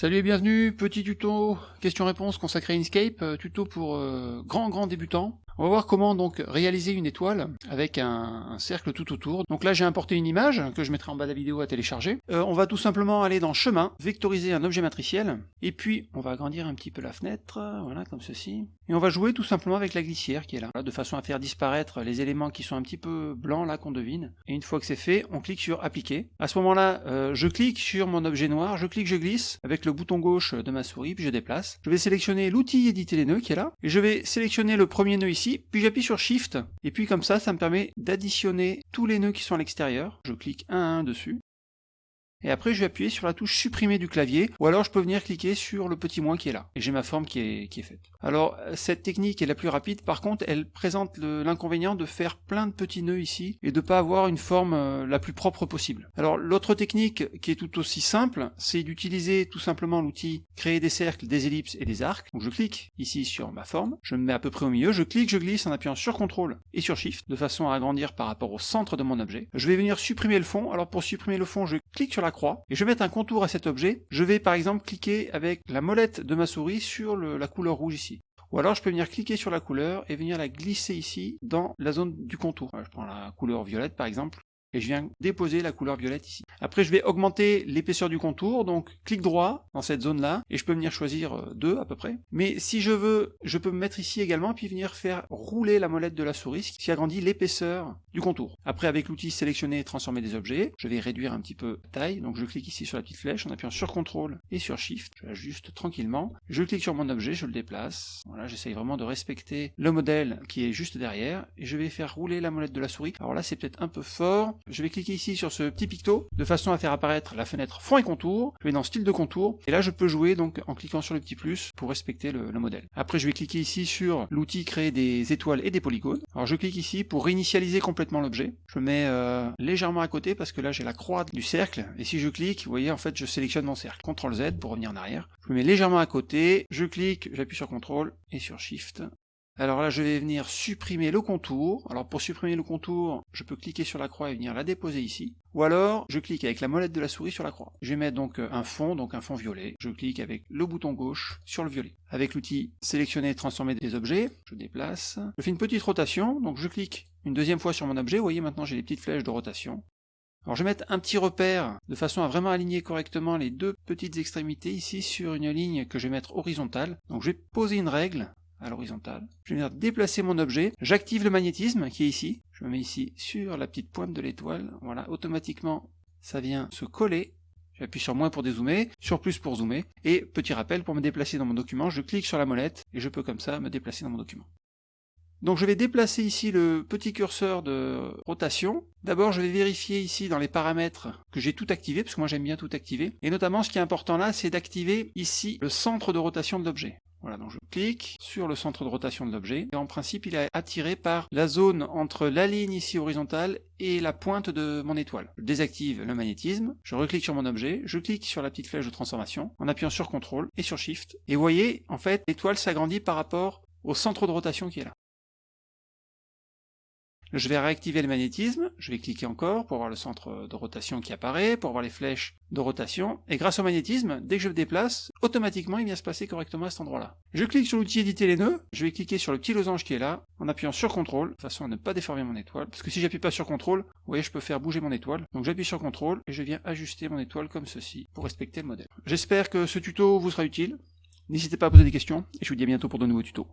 Salut et bienvenue, petit tuto question-réponse consacré à Inkscape, euh, tuto pour euh, grands grands débutants. On va voir comment donc réaliser une étoile avec un, cercle tout autour. Donc là j'ai importé une image que je mettrai en bas de la vidéo à télécharger. Euh, on va tout simplement aller dans chemin, vectoriser un objet matriciel, et puis on va agrandir un petit peu la fenêtre, voilà comme ceci. Et on va jouer tout simplement avec la glissière qui est là, de façon à faire disparaître les éléments qui sont un petit peu blancs là qu'on devine. Et une fois que c'est fait, on clique sur appliquer. À ce moment-là, euh, je clique sur mon objet noir, je clique, je glisse avec le bouton gauche de ma souris, puis je déplace. Je vais sélectionner l'outil éditer les nœuds qui est là, et je vais sélectionner le premier nœud ici puis j'appuie sur Shift, et puis comme ça, ça me permet d'additionner tous les nœuds qui sont à l'extérieur. Je clique un à un dessus, et après, je vais appuyer sur la touche supprimer du clavier, ou alors je peux venir cliquer sur le petit moins qui est là. Et j'ai ma forme qui est, qui est faite. Alors, cette technique est la plus rapide, par contre, elle présente l'inconvénient de faire plein de petits nœuds ici, et de pas avoir une forme euh, la plus propre possible. Alors, l'autre technique, qui est tout aussi simple, c'est d'utiliser tout simplement l'outil créer des cercles, des ellipses et des arcs. Donc je clique ici sur ma forme, je me mets à peu près au milieu, je clique, je glisse en appuyant sur CTRL et sur SHIFT, de façon à agrandir par rapport au centre de mon objet. Je vais venir supprimer le fond, alors pour supprimer le fond, je clique sur la croix, et je vais mettre un contour à cet objet. Je vais par exemple cliquer avec la molette de ma souris sur la couleur rouge ici. Ou alors je peux venir cliquer sur la couleur et venir la glisser ici dans la zone du contour. Je prends la couleur violette par exemple, et je viens déposer la couleur violette ici. Après je vais augmenter l'épaisseur du contour, donc clic droit dans cette zone là, et je peux venir choisir 2 euh, à peu près. Mais si je veux, je peux me mettre ici également, puis venir faire rouler la molette de la souris, qui agrandit l'épaisseur du contour. Après avec l'outil sélectionner et transformer des objets, je vais réduire un petit peu la taille, donc je clique ici sur la petite flèche en appuyant sur CTRL et sur SHIFT, je l'ajuste tranquillement, je clique sur mon objet, je le déplace, voilà, j'essaye vraiment de respecter le modèle qui est juste derrière, et je vais faire rouler la molette de la souris. Alors là c'est peut-être un peu fort, je vais cliquer ici sur ce petit picto, de façon à faire apparaître la fenêtre fond et contour, je vais dans style de contour, et là je peux jouer donc en cliquant sur le petit plus pour respecter le, modèle. Après je vais cliquer ici sur l'outil créer des étoiles et des polygones. Alors je clique ici pour réinitialiser complètement l'objet. Je mets euh, légèrement à côté parce que là j'ai la croix du cercle, et si je clique, vous voyez en fait je sélectionne mon cercle. CTRL Z pour revenir en arrière. Je me mets légèrement à côté, je clique, j'appuie sur CTRL et sur SHIFT alors là, je vais venir supprimer le contour. Alors pour supprimer le contour, je peux cliquer sur la croix et venir la déposer ici. Ou alors, je clique avec la molette de la souris sur la croix. Je vais mettre donc un fond, donc un fond violet. Je clique avec le bouton gauche sur le violet. Avec l'outil sélectionner et transformer des objets, je déplace. Je fais une petite rotation, donc je clique une deuxième fois sur mon objet. Vous voyez maintenant j'ai les petites flèches de rotation. Alors je vais mettre un petit repère de façon à vraiment aligner correctement les deux petites extrémités ici sur une ligne que je vais mettre horizontale. Donc je vais poser une règle à l'horizontale. Je vais venir déplacer mon objet, j'active le magnétisme qui est ici, je me mets ici sur la petite pointe de l'étoile, voilà, automatiquement ça vient se coller, j'appuie sur moins pour dézoomer, sur plus pour zoomer, et petit rappel, pour me déplacer dans mon document, je clique sur la molette, et je peux comme ça me déplacer dans mon document. Donc je vais déplacer ici le petit curseur de rotation. D'abord je vais vérifier ici dans les paramètres que j'ai tout activé, parce que moi j'aime bien tout activer. Et notamment ce qui est important là, c'est d'activer ici le centre de rotation de l'objet. Voilà, donc je clique sur le centre de rotation de l'objet, et en principe il est attiré par la zone entre la ligne ici horizontale et la pointe de mon étoile. Je désactive le magnétisme, je reclique sur mon objet, je clique sur la petite flèche de transformation, en appuyant sur CTRL et sur SHIFT, et vous voyez, en fait, l'étoile s'agrandit par rapport au centre de rotation qui est là. Je vais réactiver le magnétisme, je vais cliquer encore pour voir le centre de rotation qui apparaît, pour voir les flèches de rotation, et grâce au magnétisme, dès que je me déplace, automatiquement il vient se passer correctement à cet endroit-là. Je clique sur l'outil éditer les nœuds, je vais cliquer sur le petit losange qui est là, en appuyant sur CTRL, de façon à ne pas déformer mon étoile, parce que si j'appuie pas sur CTRL, vous voyez je peux faire bouger mon étoile, donc j'appuie sur CTRL, et je viens ajuster mon étoile comme ceci, pour respecter le modèle. J'espère que ce tuto vous sera utile, n'hésitez pas à poser des questions, et je vous dis à bientôt pour de nouveaux tutos.